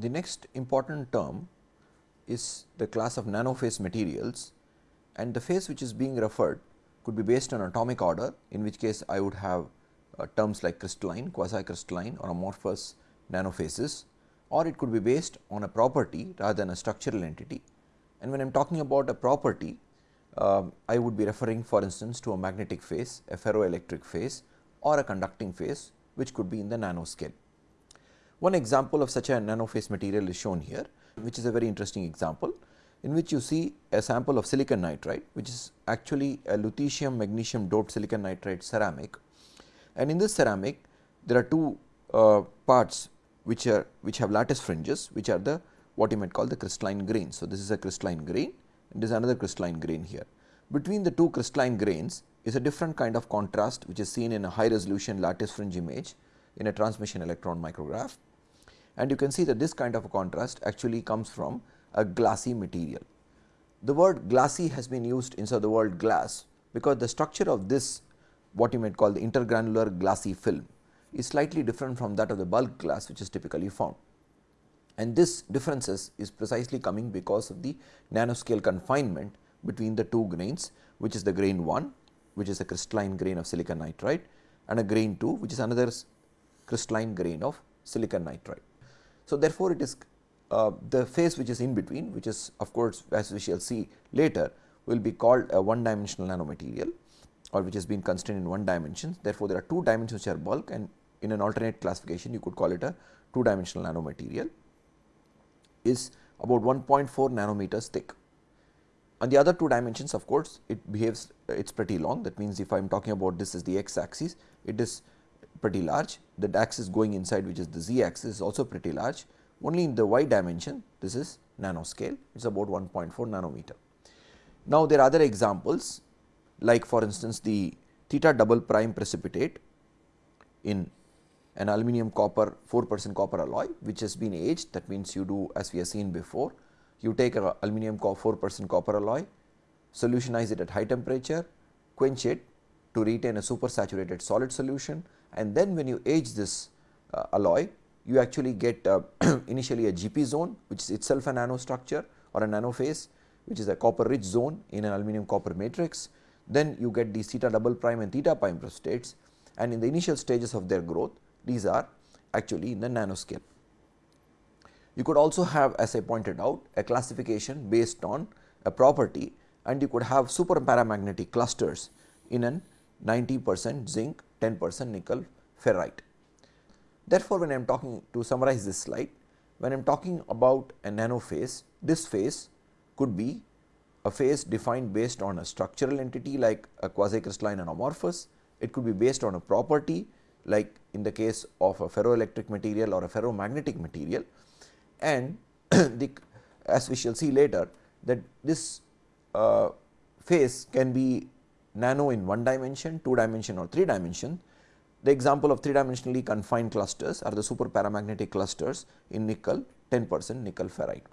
The next important term is the class of nanophase materials and the phase which is being referred could be based on atomic order in which case I would have uh, terms like crystalline, quasi crystalline or amorphous nanophases or it could be based on a property rather than a structural entity. And when I am talking about a property, uh, I would be referring for instance to a magnetic phase, a ferroelectric phase or a conducting phase which could be in the nanoscale. One example of such a nanophase material is shown here, which is a very interesting example in which you see a sample of silicon nitride, which is actually a lutetium magnesium doped silicon nitride ceramic. And in this ceramic, there are two uh, parts which are which have lattice fringes, which are the what you might call the crystalline grain. So, this is a crystalline grain and this is another crystalline grain here. Between the two crystalline grains is a different kind of contrast which is seen in a high resolution lattice fringe image in a transmission electron micrograph. And you can see that this kind of a contrast actually comes from a glassy material. The word glassy has been used instead of the word glass, because the structure of this what you might call the intergranular glassy film is slightly different from that of the bulk glass which is typically found. And this differences is precisely coming because of the nanoscale confinement between the two grains which is the grain 1 which is a crystalline grain of silicon nitride and a grain 2 which is another crystalline grain of silicon nitride. So, therefore, it is uh, the phase which is in between which is of course, as we shall see later will be called a one dimensional nanomaterial or which has been constrained in one dimension. Therefore, there are two dimensions which are bulk and in an alternate classification you could call it a two dimensional nanomaterial is about 1.4 nanometers thick. On the other two dimensions of course, it behaves it is pretty long that means if I am talking about this is the x axis it is pretty large. The axis going inside which is the z axis is also pretty large. Only in the y dimension this is nanoscale. It is about 1.4 nanometer. Now, there are other examples like for instance, the theta double prime precipitate in an aluminum copper 4 percent copper alloy which has been aged. That means you do as we have seen before you take a aluminum 4 percent copper alloy solutionize it at high temperature quench it to retain a super saturated solid solution and then when you age this uh, alloy you actually get uh, initially a GP zone which is itself a nanostructure or a nanophase which is a copper rich zone in an aluminum copper matrix. Then you get these theta double prime and theta prime states and in the initial stages of their growth these are actually in the nanoscale. You could also have as I pointed out a classification based on a property and you could have super paramagnetic clusters in an 90 percent zinc 10 percent nickel ferrite. Therefore, when I am talking to summarize this slide, when I am talking about a nanophase, this phase could be a phase defined based on a structural entity like a quasi crystalline and amorphous. It could be based on a property like in the case of a ferroelectric material or a ferromagnetic material and the as we shall see later that this uh, phase can be nano in one dimension, two dimension or three dimension. The example of three dimensionally confined clusters are the super paramagnetic clusters in nickel 10 percent nickel ferrite.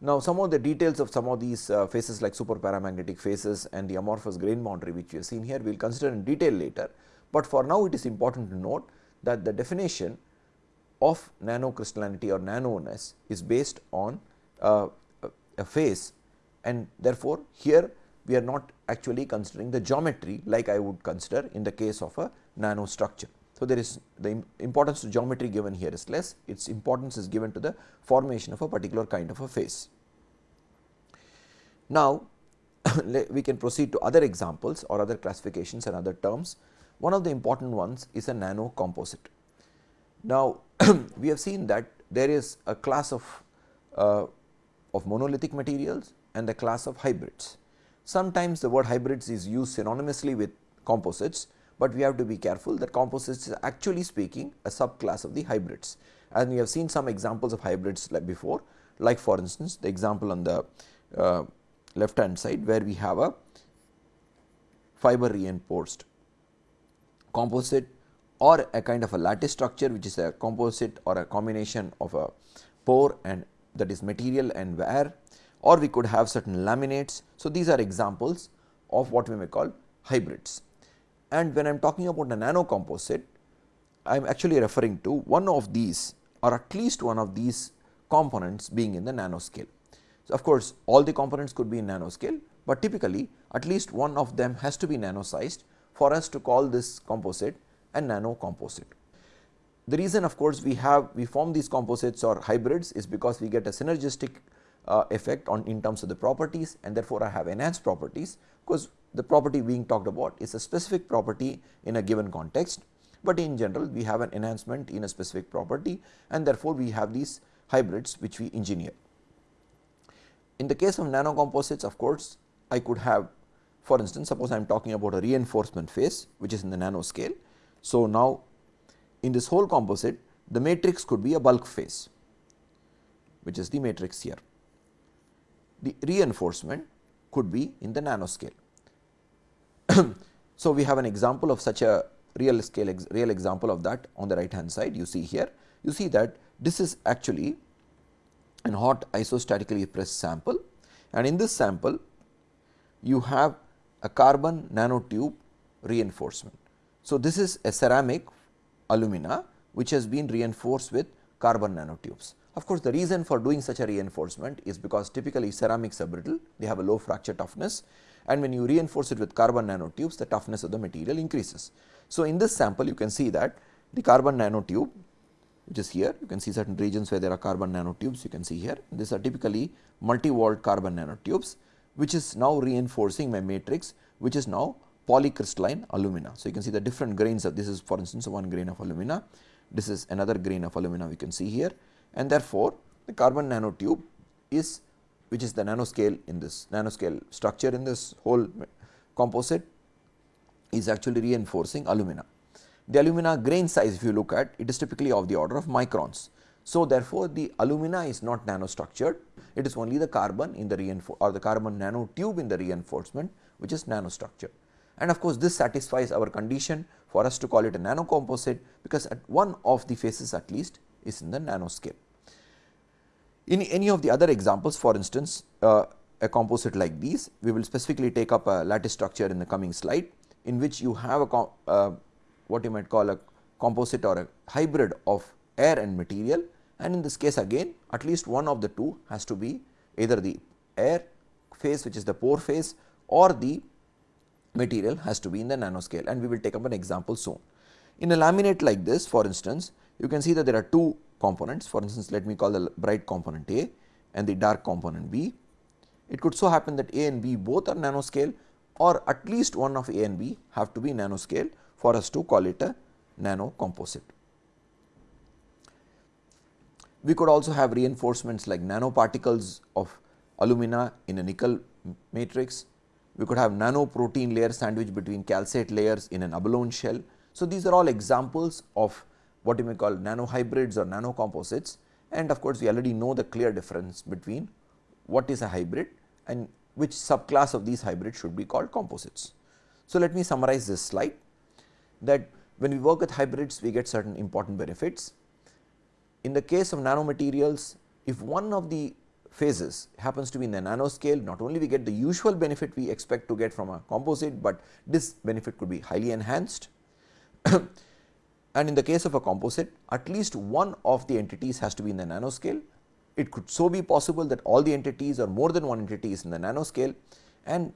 Now, some of the details of some of these uh, phases like super paramagnetic phases and the amorphous grain boundary which we have seen here we will consider in detail later, but for now it is important to note that the definition of nanocrystallinity or nanoness is based on uh, a phase and therefore, here we are not actually considering the geometry like I would consider in the case of a nanostructure. So, there is the importance to geometry given here is less, its importance is given to the formation of a particular kind of a phase. Now, we can proceed to other examples or other classifications and other terms. One of the important ones is a nano composite. Now, we have seen that there is a class of, uh, of monolithic materials and the class of hybrids. Sometimes the word hybrids is used synonymously with composites, but we have to be careful that composites is actually speaking a subclass of the hybrids. And we have seen some examples of hybrids like before, like for instance, the example on the uh, left hand side where we have a fiber reinforced composite or a kind of a lattice structure which is a composite or a combination of a pore and that is material and wear or we could have certain laminates. So, these are examples of what we may call hybrids. And when I am talking about a nano composite, I am actually referring to one of these or at least one of these components being in the nanoscale. So, of course, all the components could be in nanoscale, but typically at least one of them has to be nano sized for us to call this composite a nano composite. The reason of course, we have we form these composites or hybrids is because we get a synergistic uh, effect on in terms of the properties and therefore, I have enhanced properties because the property being talked about is a specific property in a given context, but in general we have an enhancement in a specific property and therefore, we have these hybrids which we engineer. In the case of nanocomposites of course, I could have for instance, suppose I am talking about a reinforcement phase which is in the nanoscale. So, now in this whole composite the matrix could be a bulk phase which is the matrix here. The reinforcement could be in the nanoscale. so, we have an example of such a real scale ex real example of that on the right hand side you see here. You see that this is actually an hot isostatically pressed sample and in this sample you have a carbon nanotube reinforcement. So, this is a ceramic alumina which has been reinforced with carbon nanotubes. Of course, the reason for doing such a reinforcement is because typically ceramics are brittle, they have a low fracture toughness and when you reinforce it with carbon nanotubes, the toughness of the material increases. So, in this sample you can see that the carbon nanotube which is here, you can see certain regions where there are carbon nanotubes, you can see here. These are typically multi-walled carbon nanotubes, which is now reinforcing my matrix, which is now polycrystalline alumina. So, you can see the different grains of this is for instance, one grain of alumina, this is another grain of alumina we can see here and therefore, the carbon nanotube is which is the nanoscale in this nanoscale structure in this whole composite is actually reinforcing alumina. The alumina grain size if you look at it is typically of the order of microns. So, therefore, the alumina is not nanostructured it is only the carbon in the reinforce or the carbon nanotube in the reinforcement which is nanostructured. And of course, this satisfies our condition for us to call it a nanocomposite because at one of the phases at least is in the nanoscale. In any of the other examples for instance, uh, a composite like these we will specifically take up a lattice structure in the coming slide in which you have a uh, what you might call a composite or a hybrid of air and material and in this case again at least one of the two has to be either the air phase which is the pore phase or the material has to be in the nanoscale and we will take up an example soon. In a laminate like this for instance, you can see that there are two components for instance, let me call the bright component A and the dark component B. It could so happen that A and B both are nanoscale or at least one of A and B have to be nanoscale for us to call it a nano composite. We could also have reinforcements like nanoparticles of alumina in a nickel matrix. We could have nano protein layer sandwich between calcite layers in an abalone shell. So, these are all examples of what you may call nano hybrids or nano composites and of course, we already know the clear difference between what is a hybrid and which subclass of these hybrids should be called composites. So, let me summarize this slide that when we work with hybrids we get certain important benefits. In the case of nanomaterials if one of the phases happens to be in the nanoscale not only we get the usual benefit we expect to get from a composite, but this benefit could be highly enhanced and in the case of a composite at least one of the entities has to be in the nanoscale. It could so be possible that all the entities or more than one entity is in the nanoscale and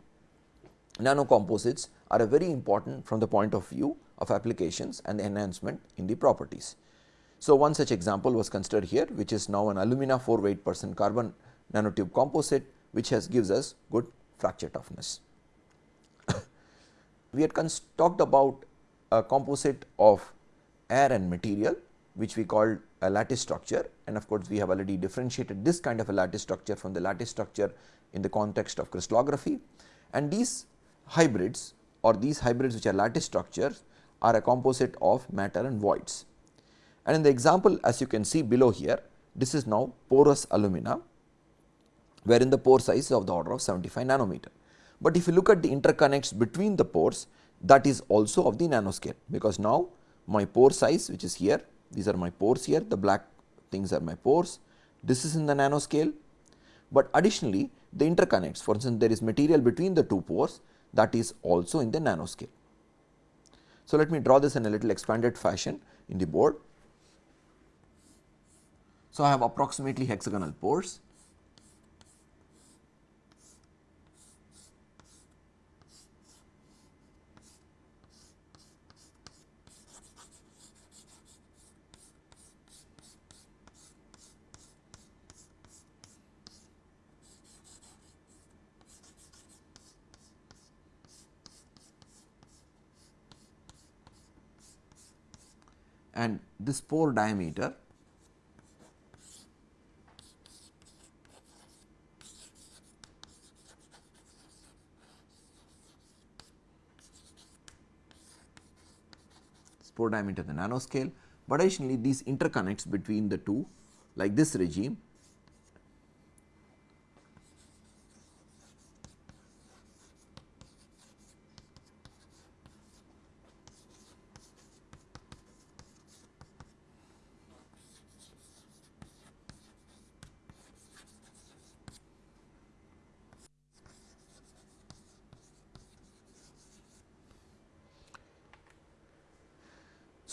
nanocomposites are very important from the point of view of applications and enhancement in the properties. So, one such example was considered here which is now an alumina 4 weight percent carbon nanotube composite which has gives us good fracture toughness. we had talked about a composite of air and material which we called a lattice structure and of course, we have already differentiated this kind of a lattice structure from the lattice structure in the context of crystallography and these hybrids or these hybrids which are lattice structures are a composite of matter and voids. And in the example as you can see below here, this is now porous alumina, wherein the pore size is of the order of 75 nanometer. But if you look at the interconnects between the pores, that is also of the nanoscale, because now my pore size which is here, these are my pores here, the black things are my pores, this is in the nanoscale, but additionally the interconnects, for instance, there is material between the two pores that is also in the nanoscale. So, let me draw this in a little expanded fashion in the board. So, I have approximately hexagonal pores and this pore diameter pore diameter the nanoscale, but additionally these interconnects between the two like this regime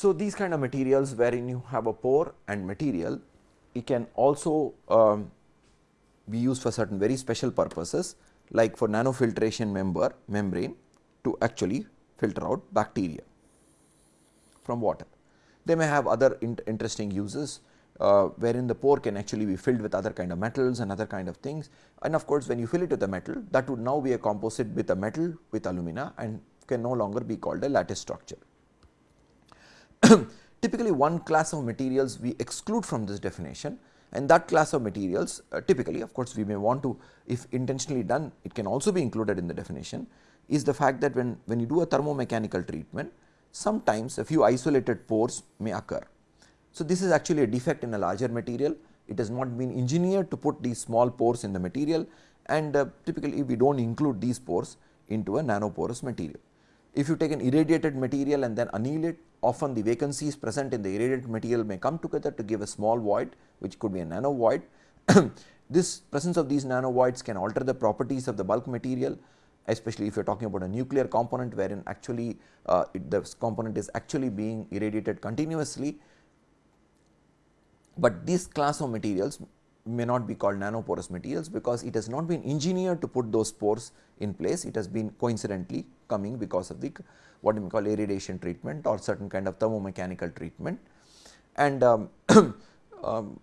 So, these kind of materials wherein you have a pore and material it can also um, be used for certain very special purposes like for nanofiltration member membrane to actually filter out bacteria from water. They may have other in interesting uses uh, wherein the pore can actually be filled with other kind of metals and other kind of things and of course, when you fill it with a metal that would now be a composite with a metal with alumina and can no longer be called a lattice structure. typically one class of materials we exclude from this definition and that class of materials uh, typically of course, we may want to if intentionally done it can also be included in the definition is the fact that when, when you do a thermomechanical treatment sometimes a few isolated pores may occur. So, this is actually a defect in a larger material it has not been engineered to put these small pores in the material and uh, typically we do not include these pores into a nanoporous material. If you take an irradiated material and then anneal it often the vacancies present in the irradiated material may come together to give a small void which could be a nano void. this presence of these nano voids can alter the properties of the bulk material especially if you are talking about a nuclear component wherein actually uh, it, the component is actually being irradiated continuously. But this class of materials may not be called nanoporous materials because it has not been engineered to put those pores in place it has been coincidentally coming because of the what we call irradiation treatment or certain kind of thermomechanical treatment. And um, um,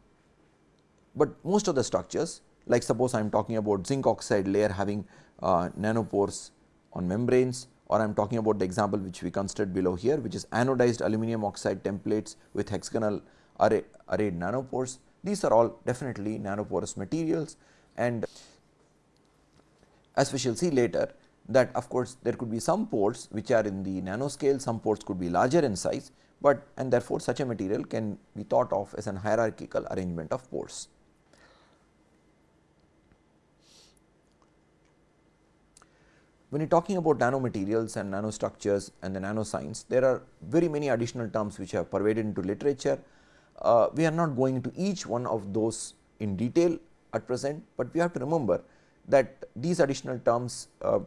but most of the structures like suppose I am talking about zinc oxide layer having uh, nanopores on membranes or I am talking about the example which we considered below here which is anodized aluminum oxide templates with hexagonal array, arrayed nanopores. These are all definitely nanoporous materials and as we shall see later that of course, there could be some pores which are in the nanoscale, some pores could be larger in size, but and therefore, such a material can be thought of as an hierarchical arrangement of pores. When you are talking about nanomaterials and nanostructures and the nanoscience, there are very many additional terms which have pervaded into literature. Uh, we are not going into each one of those in detail at present, but we have to remember that these additional terms uh,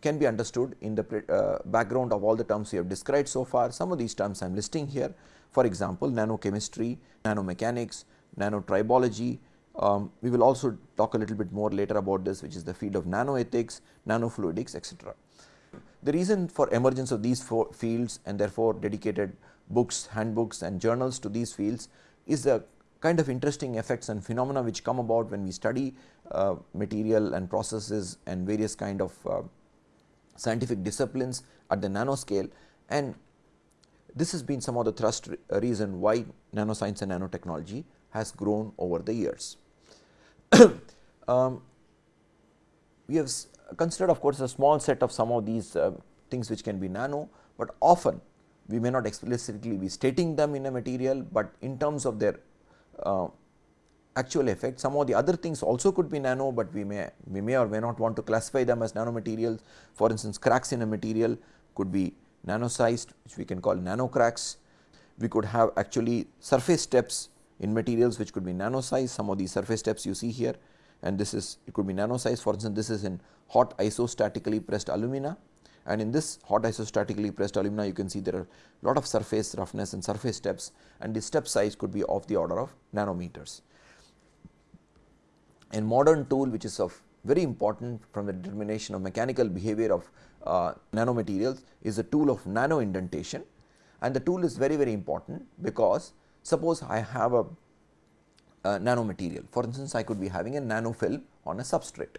can be understood in the uh, background of all the terms we have described so far. Some of these terms I am listing here for example, nanochemistry, nanomechanics, nanotribology. Um, we will also talk a little bit more later about this which is the field of nanoethics, nanofluidics etc. The reason for emergence of these four fields and therefore, dedicated books, handbooks and journals to these fields is the kind of interesting effects and phenomena which come about when we study uh, material and processes and various kind of uh, scientific disciplines at the nanoscale and this has been some of the thrust uh, reason why nanoscience and nanotechnology has grown over the years. um, we have considered of course, a small set of some of these uh, things which can be nano, but often we may not explicitly be stating them in a material, but in terms of their uh, actual effect. Some of the other things also could be nano, but we may we may or may not want to classify them as nanomaterials. For instance, cracks in a material could be nano sized which we can call nano cracks. We could have actually surface steps in materials which could be nano size. Some of these surface steps you see here and this is it could be nano size for instance, this is in hot isostatically pressed alumina. And in this hot isostatically pressed alumina you can see there are lot of surface roughness and surface steps. And the step size could be of the order of nanometers. A modern tool which is of very important from the determination of mechanical behavior of uh, nanomaterials is the tool of nano indentation. And the tool is very very important because suppose I have a, a nanomaterial. For instance I could be having a nanofilm on a substrate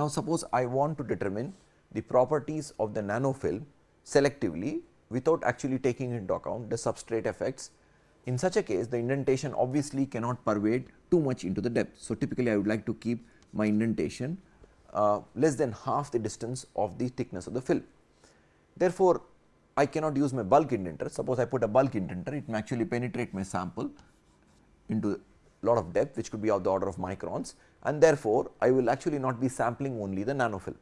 Now, suppose I want to determine the properties of the nanofilm selectively without actually taking into account the substrate effects. In such a case the indentation obviously cannot pervade too much into the depth. So, typically I would like to keep my indentation uh, less than half the distance of the thickness of the film. Therefore, I cannot use my bulk indenter. Suppose I put a bulk indenter, it may actually penetrate my sample into lot of depth which could be of the order of microns and therefore, I will actually not be sampling only the nanofilm.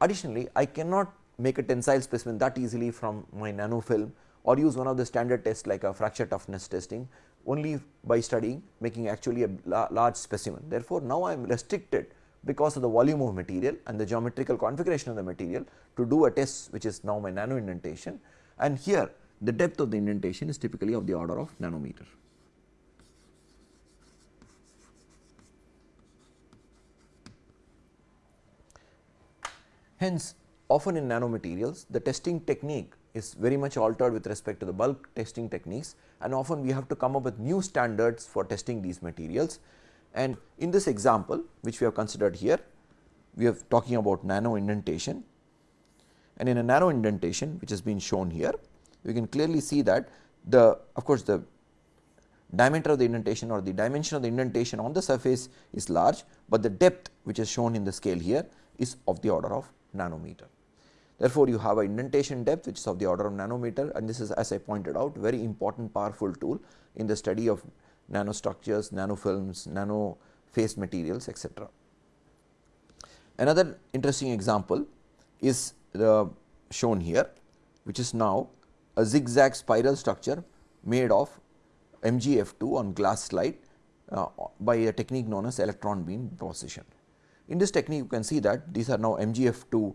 Additionally, I cannot make a tensile specimen that easily from my nanofilm or use one of the standard tests like a fracture toughness testing only by studying making actually a large specimen. Therefore, now I am restricted because of the volume of material and the geometrical configuration of the material to do a test which is now my nano indentation and here the depth of the indentation is typically of the order of nanometer. Hence, often in nanomaterials the testing technique is very much altered with respect to the bulk testing techniques and often we have to come up with new standards for testing these materials. And in this example which we have considered here, we are talking about nano indentation and in a nano indentation which has been shown here, we can clearly see that the of course, the diameter of the indentation or the dimension of the indentation on the surface is large, but the depth which is shown in the scale here is of the order of nanometer. Therefore, you have a indentation depth which is of the order of nanometer and this is as I pointed out very important powerful tool in the study of nanostructures, nanofilms, nano phase materials etc. Another interesting example is the shown here which is now a zigzag spiral structure made of MgF2 on glass slide uh, by a technique known as electron beam deposition. In this technique you can see that these are now MgF2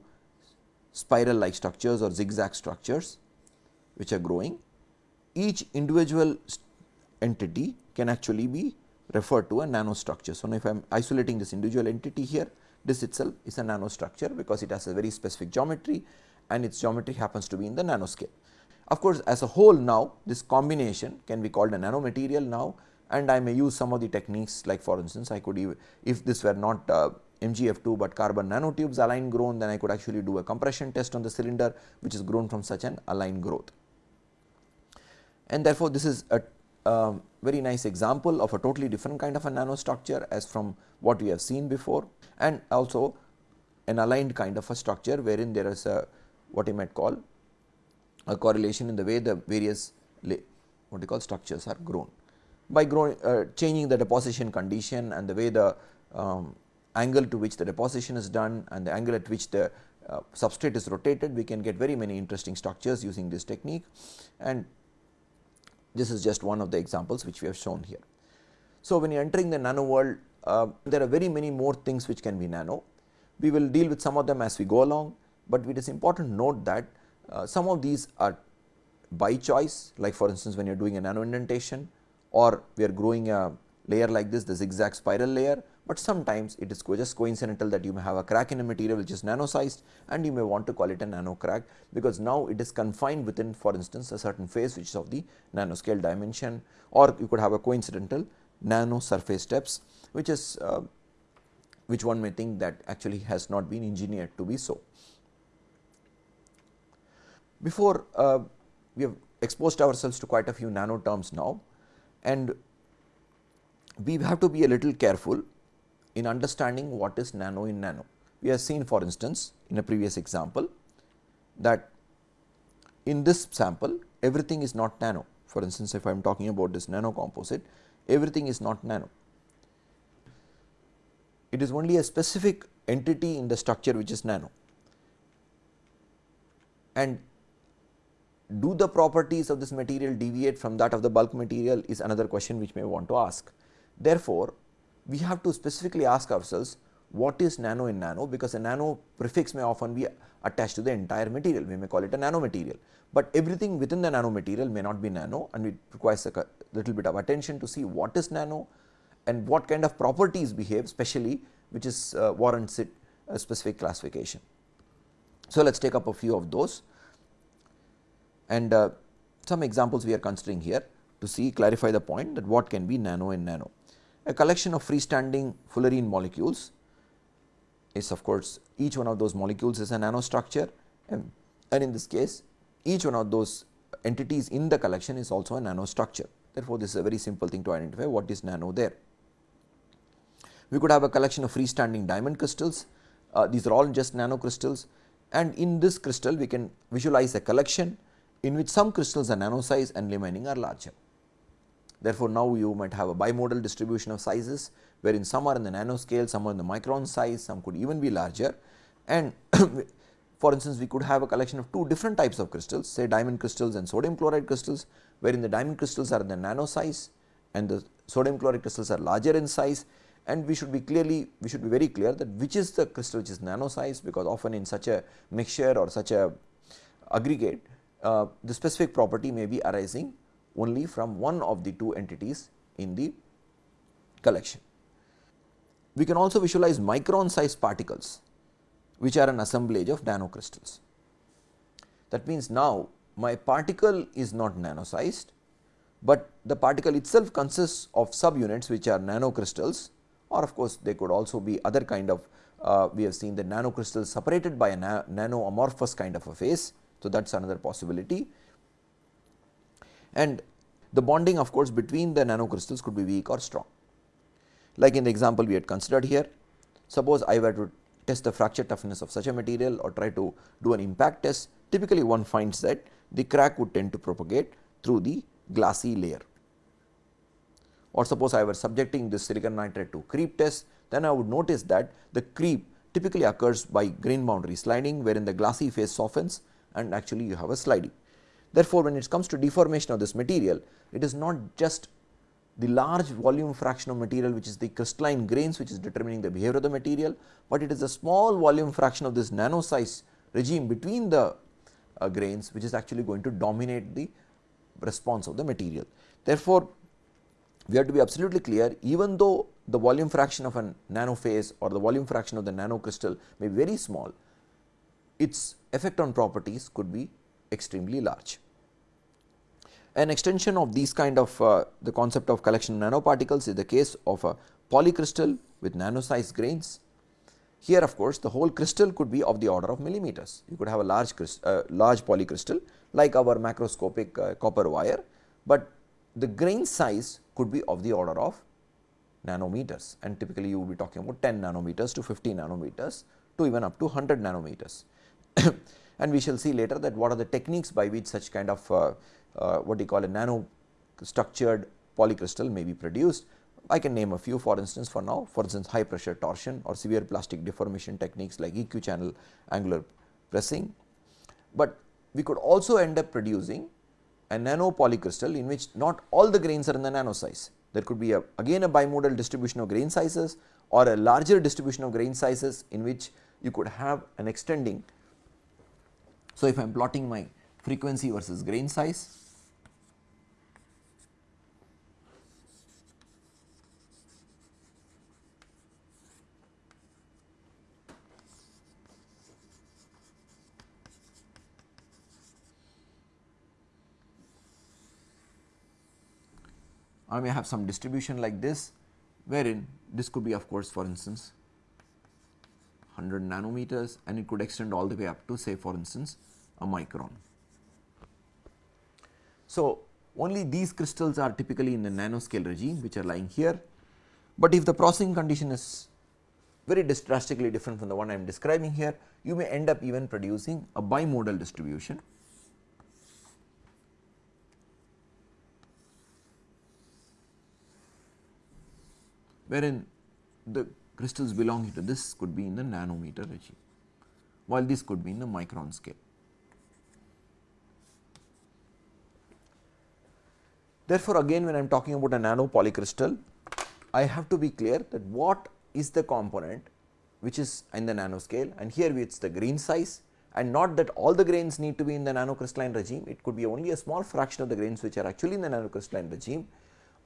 spiral like structures or zigzag structures which are growing. Each individual entity can actually be referred to a nanostructure. So, now if I am isolating this individual entity here this itself is a nanostructure because it has a very specific geometry and its geometry happens to be in the nanoscale. Of course, as a whole now this combination can be called a nanomaterial now and I may use some of the techniques like for instance I could even if this were not uh, MgF2, but carbon nanotubes align grown then I could actually do a compression test on the cylinder which is grown from such an aligned growth. And therefore, this is a uh, very nice example of a totally different kind of a nanostructure as from what we have seen before and also an aligned kind of a structure wherein there is a what you might call a correlation in the way the various what you call structures are grown. By growing uh, changing the deposition condition and the way the um, angle to which the deposition is done and the angle at which the uh, substrate is rotated, we can get very many interesting structures using this technique and this is just one of the examples which we have shown here. So, when you are entering the nano world, uh, there are very many more things which can be nano. We will deal with some of them as we go along, but it is important to note that uh, some of these are by choice like for instance, when you are doing a nano indentation or we are growing a layer like this the zigzag spiral layer but sometimes it is just coincidental that you may have a crack in a material which is nano sized and you may want to call it a nano crack because now it is confined within for instance a certain phase which is of the nanoscale dimension or you could have a coincidental nano surface steps which is uh, which one may think that actually has not been engineered to be so. Before uh, we have exposed ourselves to quite a few nano terms now and we have to be a little careful in understanding what is nano in nano. We have seen for instance, in a previous example that in this sample everything is not nano. For instance, if I am talking about this nano composite, everything is not nano. it is only a specific entity in the structure which is nano. And do the properties of this material deviate from that of the bulk material is another question which may want to ask. Therefore, we have to specifically ask ourselves what is nano in nano because a nano prefix may often be attached to the entire material, we may call it a nano material, but everything within the nano material may not be nano and it requires a little bit of attention to see what is nano and what kind of properties behave specially which is uh, warrants it a specific classification. So, let us take up a few of those and uh, some examples we are considering here to see clarify the point that what can be nano in nano. A collection of freestanding fullerene molecules is of course, each one of those molecules is a nanostructure and, and in this case each one of those entities in the collection is also a nanostructure. Therefore, this is a very simple thing to identify what is nano there. We could have a collection of freestanding diamond crystals, uh, these are all just nanocrystals and in this crystal we can visualize a collection in which some crystals are nano size and remaining are larger. Therefore, now you might have a bimodal distribution of sizes wherein some are in the nanoscale, some are in the micron size, some could even be larger. And for instance, we could have a collection of two different types of crystals say diamond crystals and sodium chloride crystals wherein the diamond crystals are in the nano size and the sodium chloride crystals are larger in size. And we should be clearly we should be very clear that which is the crystal which is nano size because often in such a mixture or such a aggregate uh, the specific property may be arising only from one of the two entities in the collection. We can also visualize micron sized particles which are an assemblage of nanocrystals. That means, now my particle is not nano sized, but the particle itself consists of subunits which are nanocrystals or of course, they could also be other kind of uh, we have seen the nanocrystals separated by a na nano amorphous kind of a phase. So, that is another possibility and the bonding of course, between the nanocrystals could be weak or strong. Like in the example we had considered here, suppose I were to test the fracture toughness of such a material or try to do an impact test, typically one finds that the crack would tend to propagate through the glassy layer. Or suppose I were subjecting this silicon nitride to creep test, then I would notice that the creep typically occurs by grain boundary sliding wherein the glassy phase softens and actually you have a sliding. Therefore, when it comes to deformation of this material, it is not just the large volume fraction of material which is the crystalline grains which is determining the behavior of the material, but it is a small volume fraction of this nano size regime between the uh, grains which is actually going to dominate the response of the material. Therefore, we have to be absolutely clear even though the volume fraction of a nano phase or the volume fraction of the nano crystal may be very small, its effect on properties could be extremely large. An extension of these kind of uh, the concept of collection nanoparticles is the case of a polycrystal with nano sized grains. Here of course, the whole crystal could be of the order of millimeters. You could have a large uh, large polycrystal like our macroscopic uh, copper wire, but the grain size could be of the order of nanometers and typically you will be talking about 10 nanometers to 50 nanometers to even up to 100 nanometers. and we shall see later that what are the techniques by which such kind of uh, uh, what you call a nano structured polycrystal may be produced. I can name a few for instance for now for instance high pressure torsion or severe plastic deformation techniques like equal channel angular pressing, but we could also end up producing a nano polycrystal in which not all the grains are in the nano size. There could be a, again a bimodal distribution of grain sizes or a larger distribution of grain sizes in which you could have an extending. So, if I am plotting my frequency versus grain size, I may have some distribution like this wherein this could be of course for instance 100 nanometers and it could extend all the way up to say for instance a micron. So, only these crystals are typically in the nanoscale regime which are lying here, but if the processing condition is very drastically different from the one I am describing here, you may end up even producing a bimodal distribution wherein the crystals belonging to this could be in the nanometer regime, while this could be in the micron scale. Therefore, again when I am talking about a nano polycrystal, I have to be clear that what is the component which is in the nanoscale and here it is the grain size and not that all the grains need to be in the nanocrystalline regime, it could be only a small fraction of the grains which are actually in the nanocrystalline regime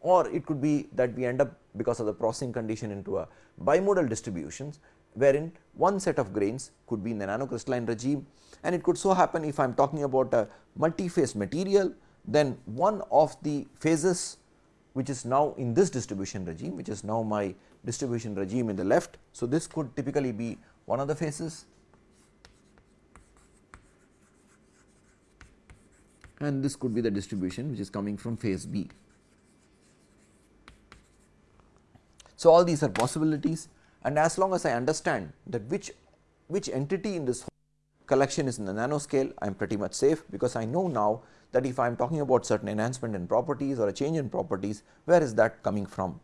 or it could be that we end up because of the processing condition into a bimodal distributions wherein one set of grains could be in the nanocrystalline regime and it could so happen if I am talking about a multi-phase material then one of the phases which is now in this distribution regime which is now my distribution regime in the left. So, this could typically be one of the phases and this could be the distribution which is coming from phase B. So, all these are possibilities and as long as I understand that which which entity in this collection is in the nanoscale I am pretty much safe because I know now that if I am talking about certain enhancement in properties or a change in properties where is that coming from.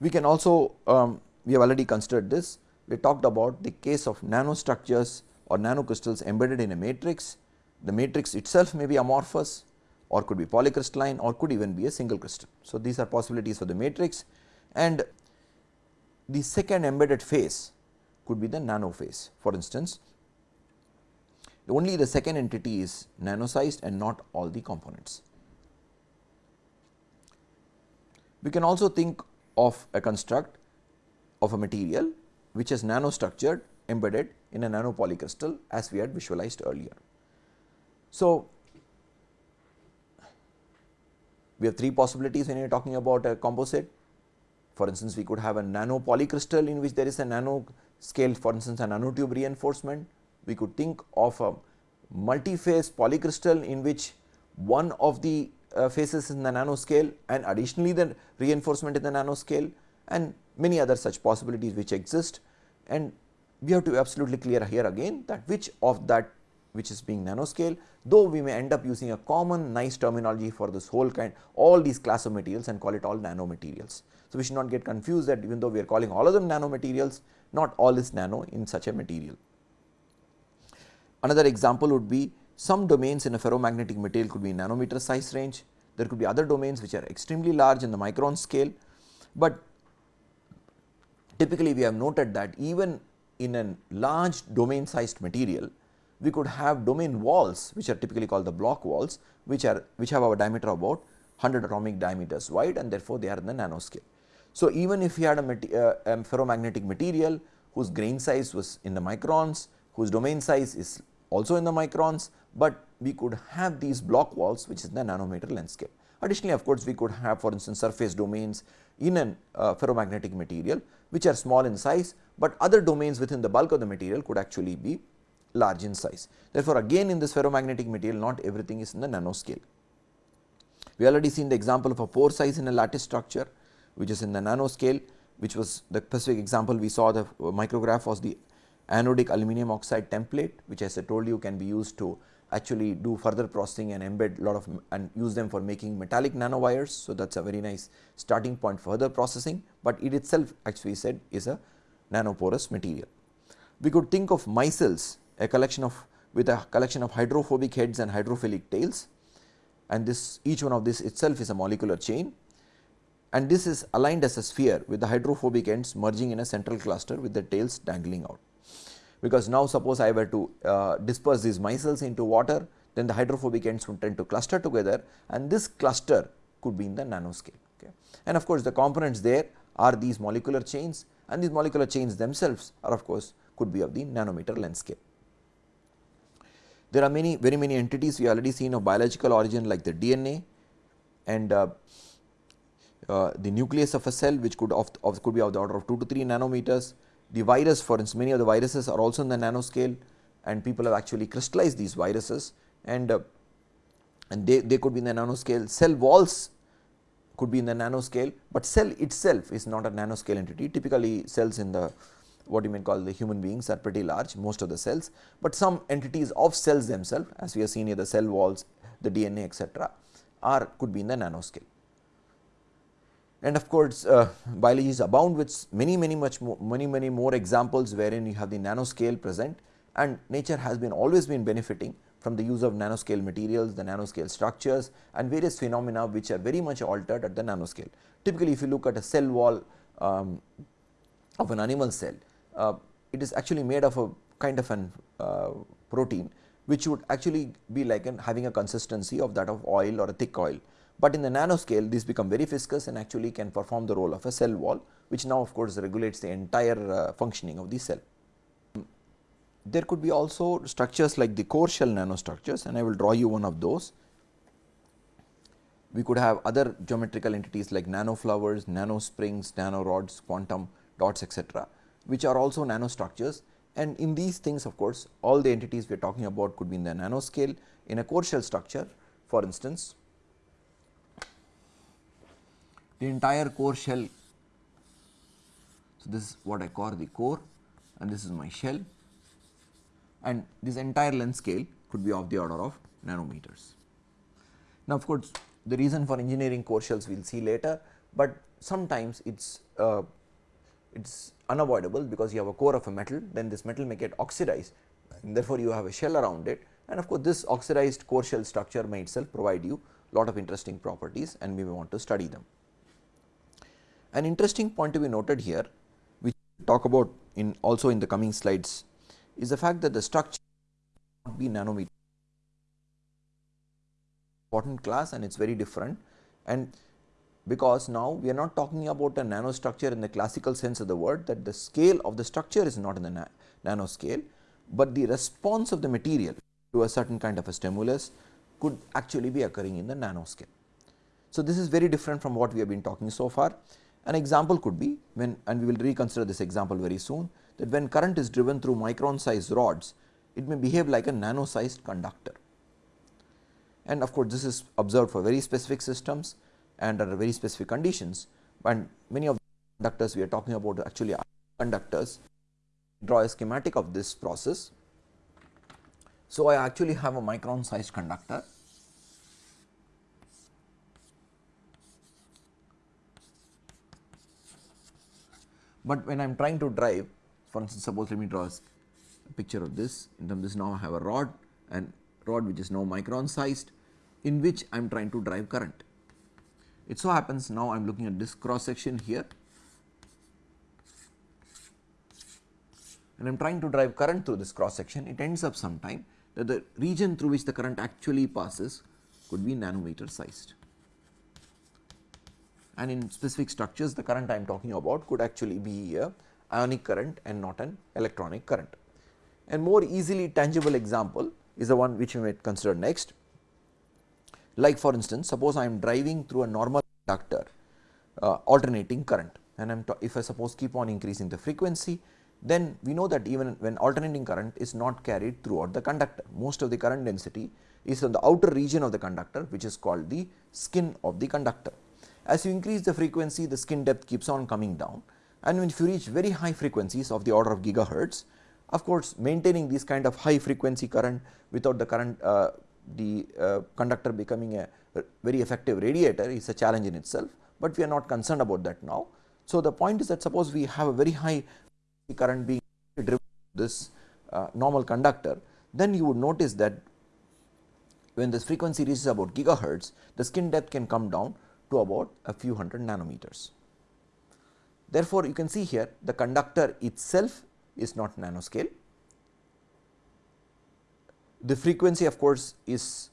We can also um, we have already considered this. We talked about the case of nanostructures or nanocrystals embedded in a matrix. The matrix itself may be amorphous or could be polycrystalline or could even be a single crystal. So, these are possibilities for the matrix and the second embedded phase could be the nano phase. For instance, only the second entity is nano sized and not all the components. We can also think of a construct of a material which is nano structured embedded in a nano polycrystal as we had visualized earlier. So, we have three possibilities when you are talking about a composite. For instance, we could have a nano polycrystal in which there is a nano scale for instance, a nanotube reinforcement. We could think of a multi-phase polycrystal in which one of the uh, phases in the nanoscale and additionally the reinforcement in the nanoscale and many other such possibilities which exist and we have to be absolutely clear here again that which of that which is being nanoscale though we may end up using a common nice terminology for this whole kind all these class of materials and call it all nanomaterials. So, we should not get confused that even though we are calling all of them nanomaterials not all is nano in such a material. Another example would be some domains in a ferromagnetic material could be nanometer size range, there could be other domains which are extremely large in the micron scale, but typically we have noted that even in a large domain sized material, we could have domain walls which are typically called the Bloch walls which are which have a diameter of about 100 atomic diameters wide and therefore, they are in the nanoscale. So, even if you had a, uh, a ferromagnetic material whose grain size was in the microns, whose domain size is also in the microns, but we could have these Bloch walls which is in the nanometer length scale. Additionally, of course, we could have for instance surface domains in a uh, ferromagnetic material which are small in size, but other domains within the bulk of the material could actually be large in size. Therefore, again in this ferromagnetic material not everything is in the nanoscale. We already seen the example of a pore size in a lattice structure which is in the nanoscale which was the specific example we saw the micrograph was the anodic aluminum oxide template which as I told you can be used to actually do further processing and embed lot of and use them for making metallic nanowires. So, that is a very nice starting point for further processing, but it itself actually said is a nanoporous material. We could think of micelles a collection of with a collection of hydrophobic heads and hydrophilic tails and this each one of this itself is a molecular chain and this is aligned as a sphere with the hydrophobic ends merging in a central cluster with the tails dangling out. Because now suppose I were to uh, disperse these micelles into water then the hydrophobic ends would tend to cluster together and this cluster could be in the nanoscale. Okay. And of course, the components there are these molecular chains and these molecular chains themselves are of course could be of the nanometer length scale. There are many very many entities we already seen of biological origin like the DNA and uh, uh, the nucleus of a cell which could of, of, could be of the order of 2 to 3 nanometers. The virus for instance many of the viruses are also in the nanoscale and people have actually crystallized these viruses and uh, and they, they could be in the nanoscale. Cell walls could be in the nanoscale, but cell itself is not a nanoscale entity typically cells in the what you may call the human beings are pretty large most of the cells, but some entities of cells themselves as we have seen here the cell walls, the DNA etc., are could be in the nanoscale. And of course, uh, biology is abound with many many much more, many many more examples wherein you have the nanoscale present and nature has been always been benefiting from the use of nanoscale materials, the nanoscale structures and various phenomena which are very much altered at the nanoscale. Typically, if you look at a cell wall um, of an animal cell, it is actually made of a kind of an uh, protein which would actually be like an having a consistency of that of oil or a thick oil. But in the nanoscale these become very viscous and actually can perform the role of a cell wall which now of course regulates the entire uh, functioning of the cell. There could be also structures like the core shell nanostructures and I will draw you one of those. We could have other geometrical entities like nanoflowers, nanosprings, nanorods, quantum dots etc., which are also nanostructures and in these things of course, all the entities we are talking about could be in the nanoscale in a core shell structure for instance the entire core shell. So, this is what I call the core and this is my shell and this entire length scale could be of the order of nanometers. Now, of course, the reason for engineering core shells we will see later, but sometimes it is uh, it is unavoidable because you have a core of a metal then this metal may get oxidized and therefore, you have a shell around it. And of course, this oxidized core shell structure may itself provide you lot of interesting properties and we may want to study them. An interesting point to be noted here which we talk about in also in the coming slides is the fact that the structure not be nanometer. Important class and it is very different. And because now we are not talking about a nanostructure in the classical sense of the word that the scale of the structure is not in the na nanoscale, but the response of the material to a certain kind of a stimulus could actually be occurring in the nanoscale. So, this is very different from what we have been talking so far. An example could be when and we will reconsider this example very soon that when current is driven through micron sized rods, it may behave like a nano sized conductor. And of course, this is observed for very specific systems and under very specific conditions and many of the conductors we are talking about actually are conductors. Draw a schematic of this process. So, I actually have a micron sized conductor but when I am trying to drive for instance suppose let me draw a picture of this in terms this now I have a rod and rod which is now micron sized in which I am trying to drive current. It so happens now I am looking at this cross section here and I am trying to drive current through this cross section it ends up sometime that the region through which the current actually passes could be nanometer sized and in specific structures the current I am talking about could actually be a ionic current and not an electronic current. And more easily tangible example is the one which we may consider next. Like for instance, suppose I am driving through a normal conductor uh, alternating current and I am if I suppose keep on increasing the frequency then we know that even when alternating current is not carried throughout the conductor. Most of the current density is on the outer region of the conductor which is called the skin of the conductor. As you increase the frequency the skin depth keeps on coming down and when you reach very high frequencies of the order of gigahertz of course maintaining this kind of high frequency current without the current uh, the uh, conductor becoming a very effective radiator is a challenge in itself, but we are not concerned about that now. So, the point is that suppose we have a very high current being driven this uh, normal conductor, then you would notice that when this frequency reaches about gigahertz, the skin depth can come down to about a few hundred nanometers. Therefore, you can see here the conductor itself is not nanoscale. The frequency of course, is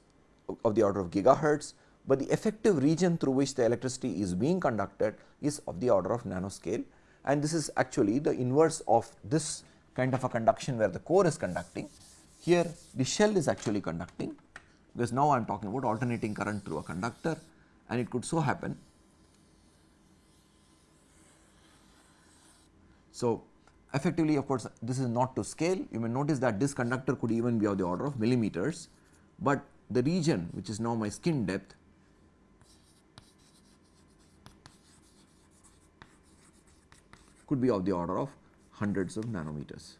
of the order of gigahertz, but the effective region through which the electricity is being conducted is of the order of nanoscale and this is actually the inverse of this kind of a conduction where the core is conducting. Here the shell is actually conducting because now I am talking about alternating current through a conductor and it could so happen So, effectively of course, this is not to scale you may notice that this conductor could even be of the order of millimeters, but the region which is now my skin depth could be of the order of hundreds of nanometers.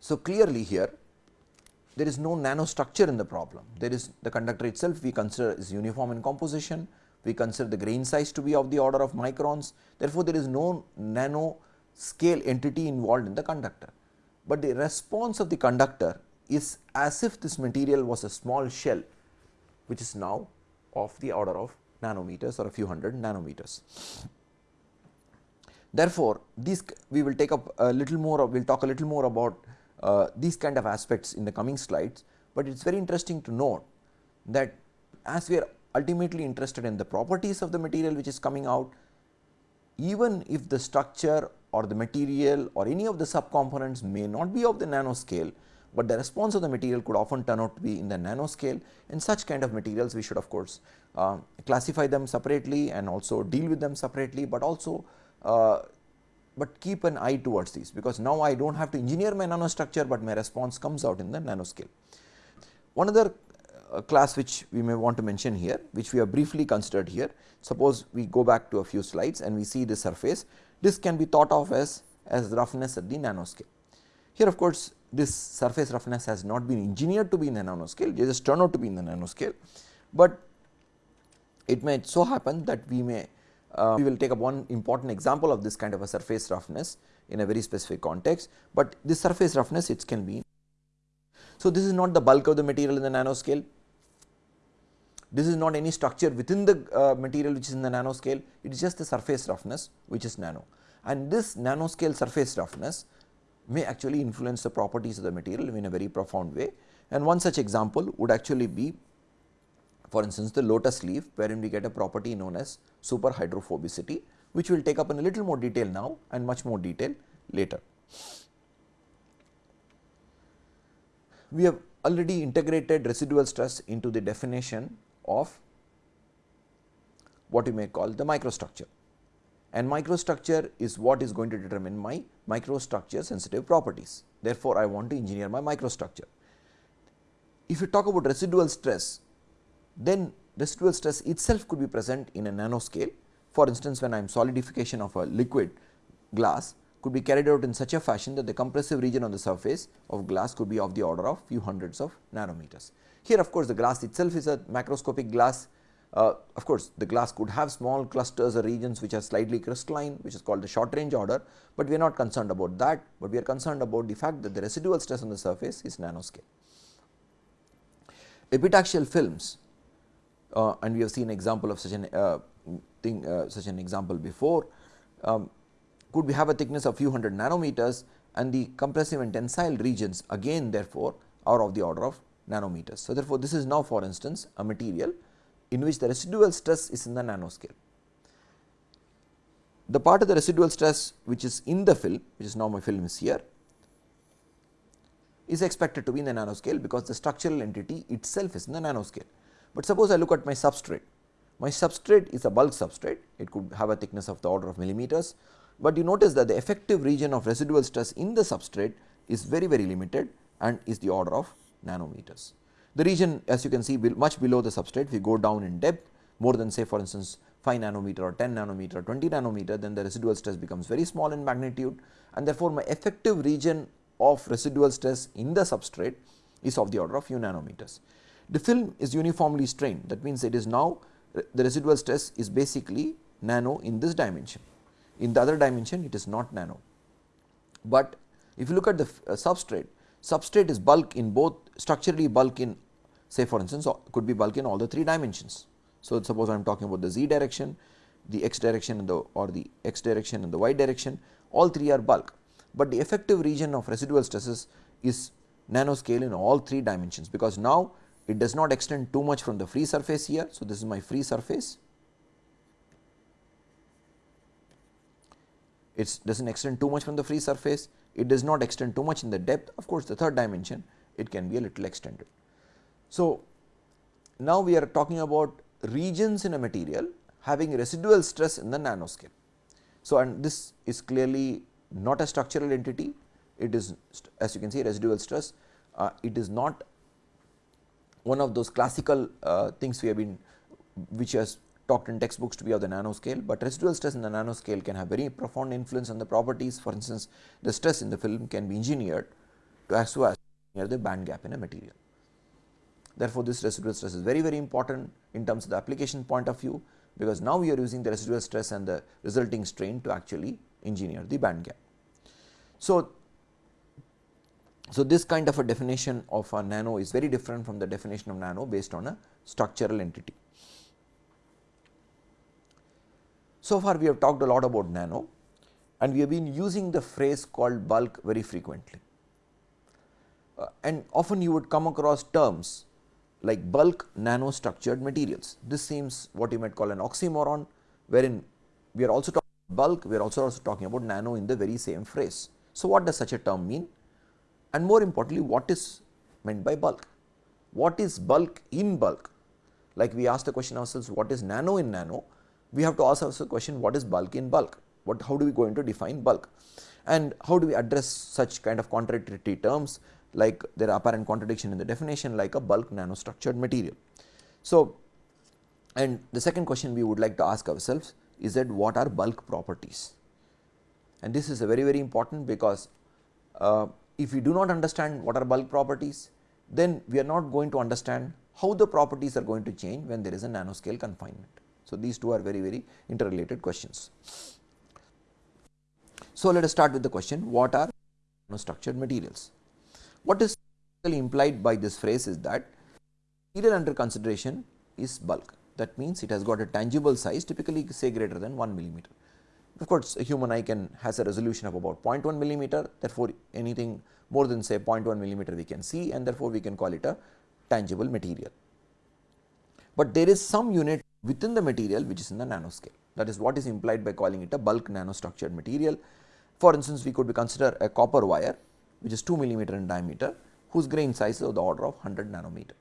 So, clearly here there is no nanostructure in the problem. There is the conductor itself we consider is uniform in composition, we consider the grain size to be of the order of microns. Therefore, there is no nano scale entity involved in the conductor, but the response of the conductor is as if this material was a small shell which is now of the order of nanometers or a few hundred nanometers. Therefore, these we will take up a little more we will talk a little more about uh, these kind of aspects in the coming slides, but it is very interesting to note that as we are ultimately interested in the properties of the material which is coming out, even if the structure or the material or any of the subcomponents may not be of the nanoscale, but the response of the material could often turn out to be in the nanoscale and such kind of materials we should of course uh, classify them separately and also deal with them separately, but also uh, but keep an eye towards these because now I do not have to engineer my nanostructure, but my response comes out in the nanoscale. One other class which we may want to mention here which we have briefly considered here. Suppose we go back to a few slides and we see the surface this can be thought of as, as roughness at the nanoscale. Here of course, this surface roughness has not been engineered to be in the nanoscale they just turn out to be in the nanoscale, but it may so happen that we may uh, we will take up one important example of this kind of a surface roughness in a very specific context, but this surface roughness it can be. So, this is not the bulk of the material in the nanoscale, this is not any structure within the uh, material which is in the nanoscale, it is just the surface roughness which is nano. And this nanoscale surface roughness may actually influence the properties of the material in a very profound way. And one such example would actually be for instance, the lotus leaf wherein we get a property known as super hydrophobicity which we will take up in a little more detail now and much more detail later. We have already integrated residual stress into the definition of what we may call the microstructure and microstructure is what is going to determine my microstructure sensitive properties. Therefore, I want to engineer my microstructure. If you talk about residual stress, then residual stress itself could be present in a nanoscale. For instance, when I am solidification of a liquid glass could be carried out in such a fashion that the compressive region on the surface of glass could be of the order of few hundreds of nanometers. Here of course, the glass itself is a macroscopic glass. Uh, of course, the glass could have small clusters or regions which are slightly crystalline which is called the short range order, but we are not concerned about that, but we are concerned about the fact that the residual stress on the surface is nanoscale. Epitaxial films uh, and we have seen example of such an uh, thing uh, such an example before um, could we have a thickness of few hundred nanometers and the compressive and tensile regions again therefore are of the order of nanometers. So, therefore, this is now for instance a material in which the residual stress is in the nanoscale. The part of the residual stress which is in the film which is now my film is here is expected to be in the nanoscale because the structural entity itself is in the nanoscale. But suppose I look at my substrate, my substrate is a bulk substrate, it could have a thickness of the order of millimeters, but you notice that the effective region of residual stress in the substrate is very very limited and is the order of nanometers. The region as you can see much below the substrate, we go down in depth more than say for instance 5 nanometer or 10 nanometer, or 20 nanometer, then the residual stress becomes very small in magnitude and therefore, my effective region of residual stress in the substrate is of the order of few nanometers. The film is uniformly strained that means it is now the residual stress is basically nano in this dimension. In the other dimension it is not nano, but if you look at the uh, substrate, substrate is bulk in both structurally bulk in say for instance could be bulk in all the three dimensions. So, suppose I am talking about the z direction, the x direction and the or the x direction and the y direction all three are bulk, but the effective region of residual stresses is nanoscale in all three dimensions because now it does not extend too much from the free surface here. So, this is my free surface. It does not extend too much from the free surface, it does not extend too much in the depth of course, the third dimension it can be a little extended. So, now we are talking about regions in a material having residual stress in the nanoscale. So, and this is clearly not a structural entity, it is as you can see residual stress, uh, it is not one of those classical uh, things we have been which has talked in textbooks to be of the nanoscale, but residual stress in the nanoscale can have very profound influence on the properties. For instance, the stress in the film can be engineered to as well as near the band gap in a material. Therefore, this residual stress is very very important in terms of the application point of view, because now we are using the residual stress and the resulting strain to actually engineer the band gap. So, so this kind of a definition of a nano is very different from the definition of nano based on a structural entity. So far we have talked a lot about nano and we have been using the phrase called bulk very frequently. Uh, and often you would come across terms like bulk nano structured materials. This seems what you might call an oxymoron wherein we are also talking bulk, we are also, also talking about nano in the very same phrase. So, what does such a term mean and more importantly what is meant by bulk? What is bulk in bulk? Like we asked the question ourselves what is nano in nano, we have to ask ourselves the question what is bulk in bulk? What, how do we going to define bulk? And how do we address such kind of contradictory terms like there are apparent contradiction in the definition like a bulk nanostructured material. So, and the second question we would like to ask ourselves is that what are bulk properties? And this is a very very important because uh, if we do not understand what are bulk properties, then we are not going to understand how the properties are going to change when there is a nanoscale confinement. So, these two are very very interrelated questions. So, let us start with the question what are nanostructured materials? What is implied by this phrase is that material under consideration is bulk that means it has got a tangible size typically say greater than 1 millimeter. Of course, a human eye can has a resolution of about 0.1 millimeter therefore, anything more than say 0.1 millimeter we can see and therefore, we can call it a tangible material. But there is some unit within the material which is in the nanoscale that is what is implied by calling it a bulk nanostructured material. For instance, we could consider a copper wire which is 2 millimeter in diameter whose grain size is of the order of 100 nanometer.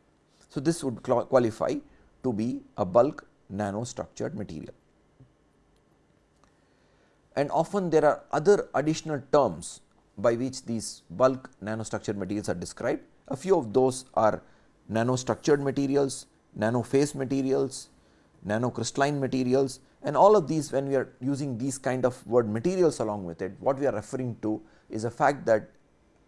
So, this would qualify to be a bulk nanostructured material. And often there are other additional terms by which these bulk nanostructured materials are described. A few of those are nanostructured materials, nanophase materials, nanocrystalline materials and all of these when we are using these kind of word materials along with it, what we are referring to is a fact that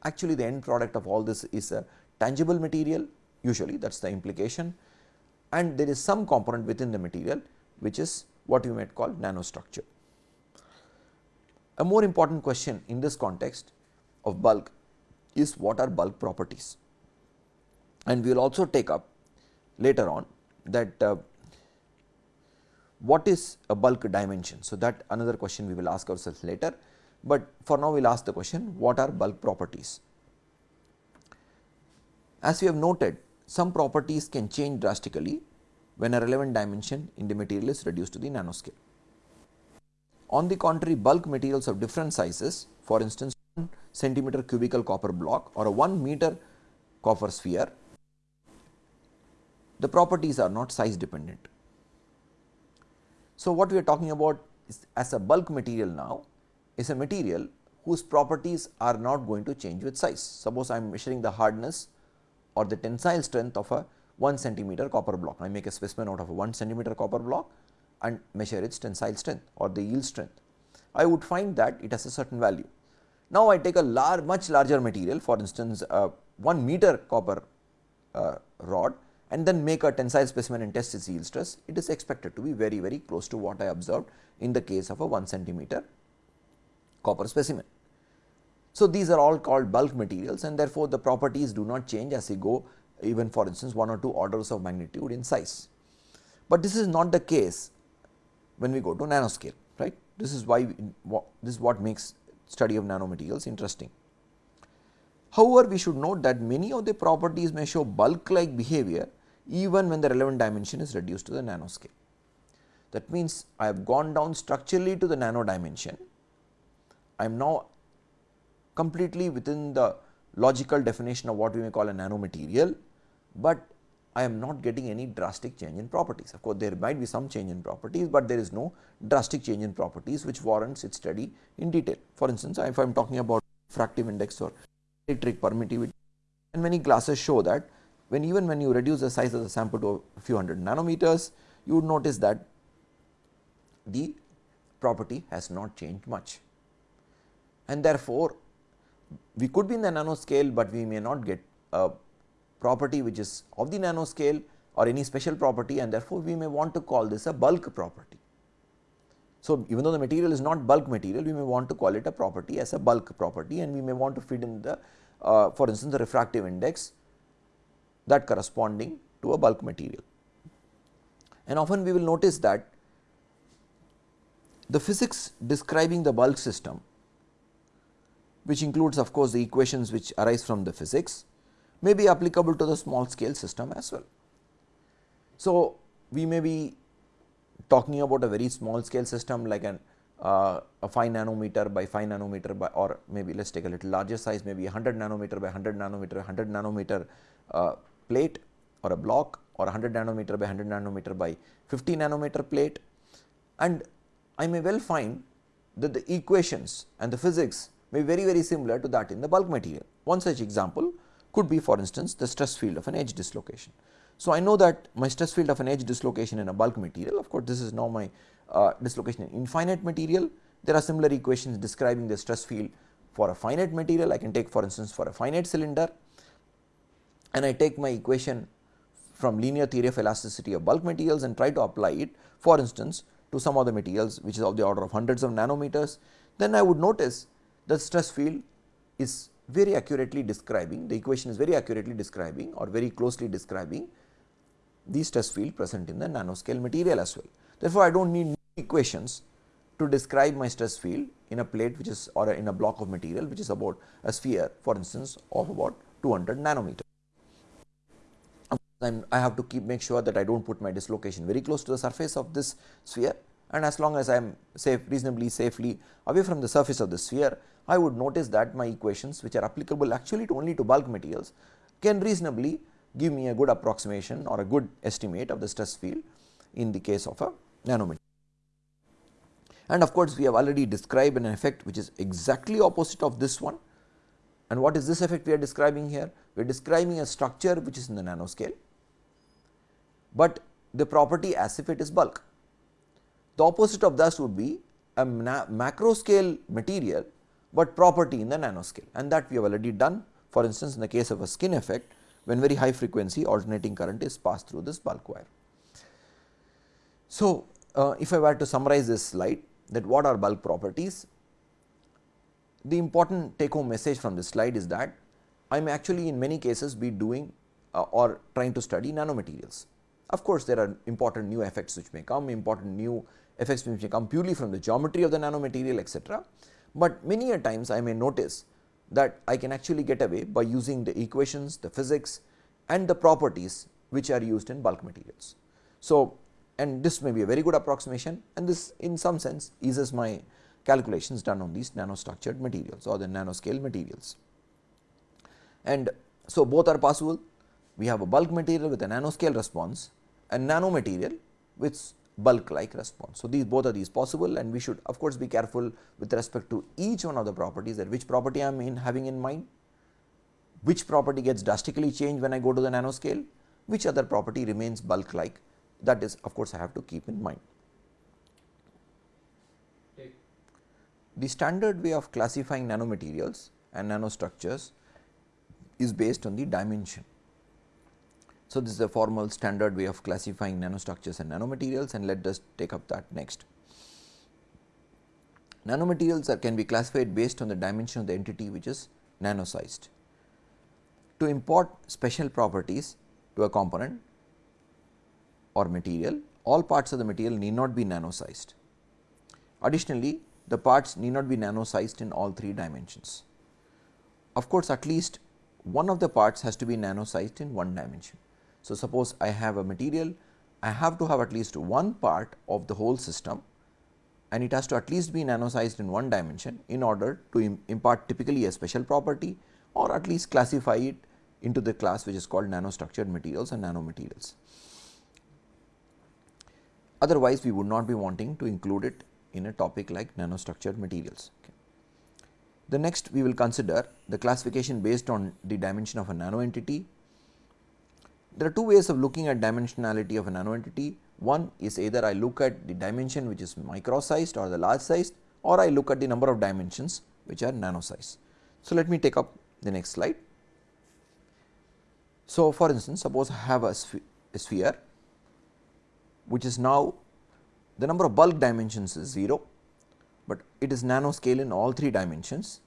actually the end product of all this is a tangible material usually that is the implication and there is some component within the material which is what you might call nanostructure. A more important question in this context of bulk is what are bulk properties and we will also take up later on that uh, what is a bulk dimension. So, that another question we will ask ourselves later but for now we will ask the question what are bulk properties. As we have noted some properties can change drastically when a relevant dimension in the material is reduced to the nanoscale. On the contrary bulk materials of different sizes for instance 1 centimeter cubical copper block or a 1 meter copper sphere the properties are not size dependent. So, what we are talking about is as a bulk material now is a material whose properties are not going to change with size. Suppose I am measuring the hardness or the tensile strength of a 1 centimeter copper block. I make a specimen out of a 1 centimeter copper block and measure its tensile strength or the yield strength. I would find that it has a certain value. Now, I take a large much larger material for instance, uh, 1 meter copper uh, rod and then make a tensile specimen and test its yield stress, it is expected to be very very close to what I observed in the case of a 1 centimeter copper specimen. So, these are all called bulk materials and therefore, the properties do not change as we go even for instance 1 or 2 orders of magnitude in size. But this is not the case when we go to nanoscale right. This is why this is what makes study of nanomaterials interesting. However, we should note that many of the properties may show bulk like behavior even when the relevant dimension is reduced to the nanoscale. That means, I have gone down structurally to the nano dimension I am now completely within the logical definition of what we may call a nanomaterial, but I am not getting any drastic change in properties. Of course, there might be some change in properties, but there is no drastic change in properties which warrants its study in detail. For instance, if I am talking about refractive index or electric permittivity and many glasses show that when even when you reduce the size of the sample to a few hundred nanometers, you would notice that the property has not changed much and therefore, we could be in the nanoscale, but we may not get a property which is of the nanoscale or any special property and therefore, we may want to call this a bulk property. So, even though the material is not bulk material, we may want to call it a property as a bulk property and we may want to feed in the uh, for instance, the refractive index that corresponding to a bulk material. And often we will notice that the physics describing the bulk system which includes of course, the equations which arise from the physics may be applicable to the small scale system as well. So, we may be talking about a very small scale system like an uh, a 5 nanometer by 5 nanometer by or maybe let us take a little larger size maybe 100 nanometer by 100 nanometer 100 nanometer uh, plate or a block or 100 nanometer by 100 nanometer by 50 nanometer plate and I may well find that the equations and the physics may be very very similar to that in the bulk material. One such example could be for instance the stress field of an edge dislocation. So, I know that my stress field of an edge dislocation in a bulk material of course, this is now my uh, dislocation in infinite material. There are similar equations describing the stress field for a finite material. I can take for instance, for a finite cylinder and I take my equation from linear theory of elasticity of bulk materials and try to apply it for instance, to some of the materials which is of the order of hundreds of nanometers, then I would notice that stress field is very accurately describing the equation is very accurately describing or very closely describing the stress field present in the nanoscale material as well. Therefore, I do not need equations to describe my stress field in a plate which is or in a block of material which is about a sphere for instance of about 200 nanometer. I have to keep make sure that I do not put my dislocation very close to the surface of this sphere and as long as I am safe reasonably safely away from the surface of the sphere, I would notice that my equations which are applicable actually to only to bulk materials can reasonably give me a good approximation or a good estimate of the stress field in the case of a nanometer. And of course, we have already described an effect which is exactly opposite of this one. And what is this effect we are describing here? We are describing a structure which is in the nanoscale, but the property as if it is bulk. The opposite of this would be a macro scale material, but property in the nanoscale and that we have already done. For instance, in the case of a skin effect, when very high frequency alternating current is passed through this bulk wire. So, uh, if I were to summarize this slide that what are bulk properties, the important take home message from this slide is that I am actually in many cases be doing uh, or trying to study nanomaterials. Of course, there are important new effects which may come, important new effects which may come purely from the geometry of the nanomaterial etc. But many a times I may notice that I can actually get away by using the equations, the physics and the properties which are used in bulk materials. So, and this may be a very good approximation and this in some sense eases my calculations done on these nanostructured materials or the nanoscale materials. And so, both are possible we have a bulk material with a nanoscale response and nanomaterial with bulk like response. So, these both are these possible and we should of course, be careful with respect to each one of the properties that which property I am in having in mind, which property gets drastically changed when I go to the nanoscale, which other property remains bulk like that is of course, I have to keep in mind. The standard way of classifying nanomaterials and nanostructures is based on the dimension. So, this is a formal standard way of classifying nanostructures and nanomaterials and let us take up that next. Nanomaterials are, can be classified based on the dimension of the entity which is nano-sized. To import special properties to a component, or material, all parts of the material need not be nano sized. Additionally, the parts need not be nano sized in all three dimensions. Of course, at least one of the parts has to be nano sized in one dimension. So, suppose I have a material, I have to have at least one part of the whole system and it has to at least be nano sized in one dimension in order to Im impart typically a special property or at least classify it into the class which is called nanostructured materials and nanomaterials otherwise we would not be wanting to include it in a topic like nanostructured materials. Okay. The next we will consider the classification based on the dimension of a nano entity. There are two ways of looking at dimensionality of a nano entity. One is either I look at the dimension which is micro sized or the large sized or I look at the number of dimensions which are nano size. So, let me take up the next slide. So, for instance, suppose I have a, sph a sphere which is now the number of bulk dimensions is 0, but it is nano scale in all 3 dimensions.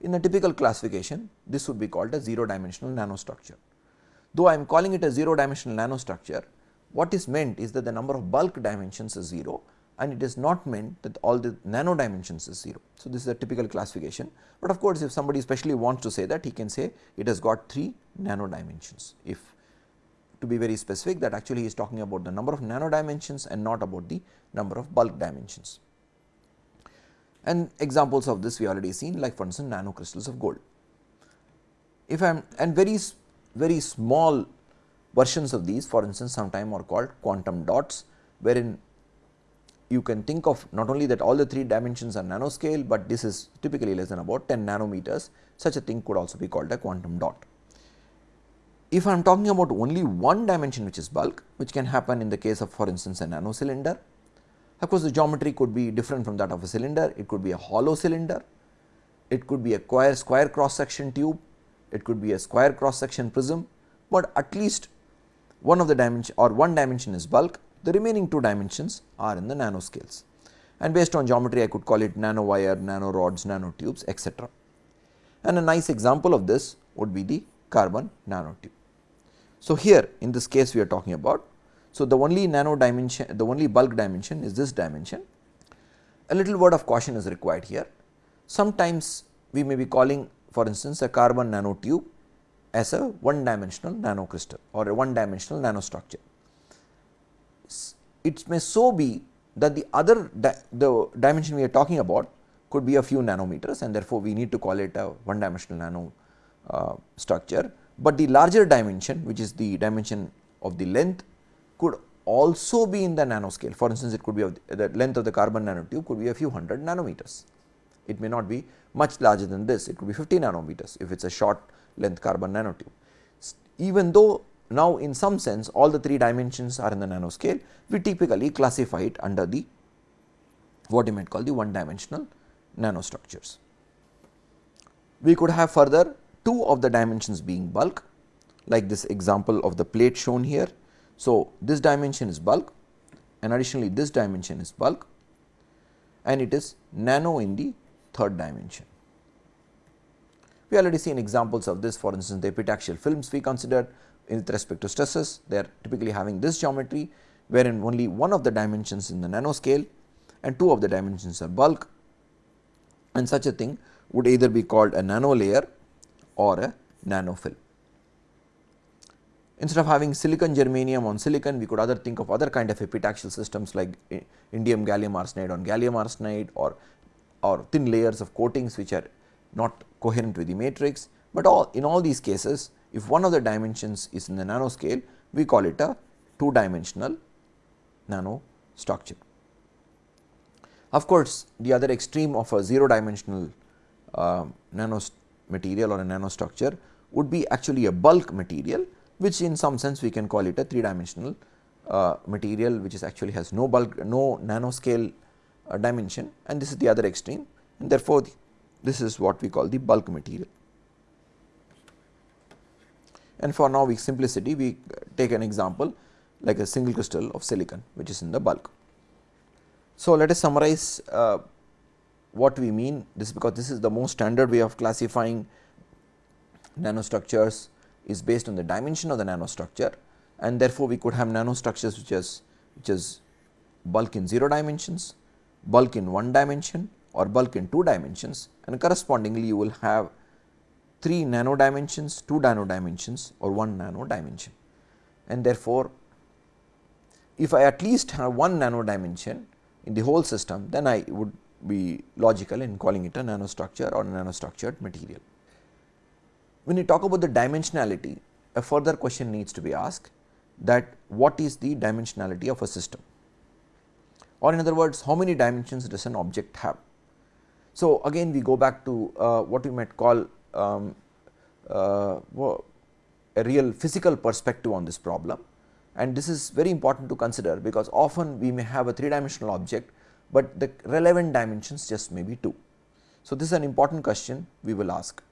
In a typical classification, this would be called a 0 dimensional nanostructure. Though I am calling it a 0 dimensional nanostructure, what is meant is that the number of bulk dimensions is 0 and it is not meant that all the nano dimensions is 0. So, this is a typical classification, but of course, if somebody specially wants to say that he can say it has got 3 nano dimensions. If to be very specific that actually he is talking about the number of nano dimensions and not about the number of bulk dimensions. And examples of this we already seen like for instance, nano crystals of gold. If I am and very very small versions of these for instance, sometime are called quantum dots wherein you can think of not only that all the 3 dimensions are nanoscale, but this is typically less than about 10 nanometers such a thing could also be called a quantum dot. If I am talking about only one dimension which is bulk which can happen in the case of for instance a nano cylinder. Of course, the geometry could be different from that of a cylinder, it could be a hollow cylinder, it could be a square, square cross section tube, it could be a square cross section prism, but at least one of the dimension or one dimension is bulk the remaining two dimensions are in the nanoscales and based on geometry I could call it nanowire, nanorods, nanotubes etc. And a nice example of this would be the carbon nanotube. So, here in this case we are talking about. So, the only nano dimension the only bulk dimension is this dimension. A little word of caution is required here. Sometimes we may be calling for instance a carbon nanotube as a one dimensional nanocrystal or a one dimensional nanostructure it may so be that the other di the dimension we are talking about could be a few nanometers and therefore, we need to call it a one dimensional nano uh, structure, but the larger dimension which is the dimension of the length could also be in the nanoscale. For instance, it could be of the, the length of the carbon nanotube could be a few hundred nanometers. It may not be much larger than this, it could be 50 nanometers if it is a short length carbon nanotube. Even though now, in some sense all the 3 dimensions are in the nanoscale, we typically classify it under the what you might call the one dimensional nanostructures. We could have further two of the dimensions being bulk like this example of the plate shown here. So, this dimension is bulk and additionally this dimension is bulk and it is nano in the third dimension. We already seen examples of this for instance, the epitaxial films we considered with respect to stresses they are typically having this geometry wherein only one of the dimensions in the nanoscale and two of the dimensions are bulk and such a thing would either be called a nano layer or a nanofilm. Instead of having silicon germanium on silicon, we could other think of other kind of epitaxial systems like eh, indium gallium arsenide on gallium arsenide or, or thin layers of coatings which are not coherent with the matrix, but all in all these cases if one of the dimensions is in the nanoscale, we call it a two dimensional nano structure. Of course, the other extreme of a 0 dimensional uh, nano material or a nanostructure would be actually a bulk material, which in some sense we can call it a 3 dimensional uh, material, which is actually has no bulk, no nanoscale uh, dimension and this is the other extreme and therefore, this is what we call the bulk material and for now we simplicity we take an example like a single crystal of silicon which is in the bulk. So, let us summarize uh, what we mean this because this is the most standard way of classifying nanostructures is based on the dimension of the nanostructure and therefore, we could have nanostructures which is which is bulk in 0 dimensions, bulk in 1 dimension or bulk in 2 dimensions and correspondingly you will have 3 nano dimensions, 2 nano dimensions or 1 nano dimension. And therefore, if I at least have 1 nano dimension in the whole system, then I would be logical in calling it a nanostructure or nanostructured material. When you talk about the dimensionality, a further question needs to be asked that what is the dimensionality of a system or in other words how many dimensions does an object have. So, again we go back to uh, what we might call um, uh, a real physical perspective on this problem and this is very important to consider because often we may have a 3 dimensional object, but the relevant dimensions just may be 2. So, this is an important question we will ask.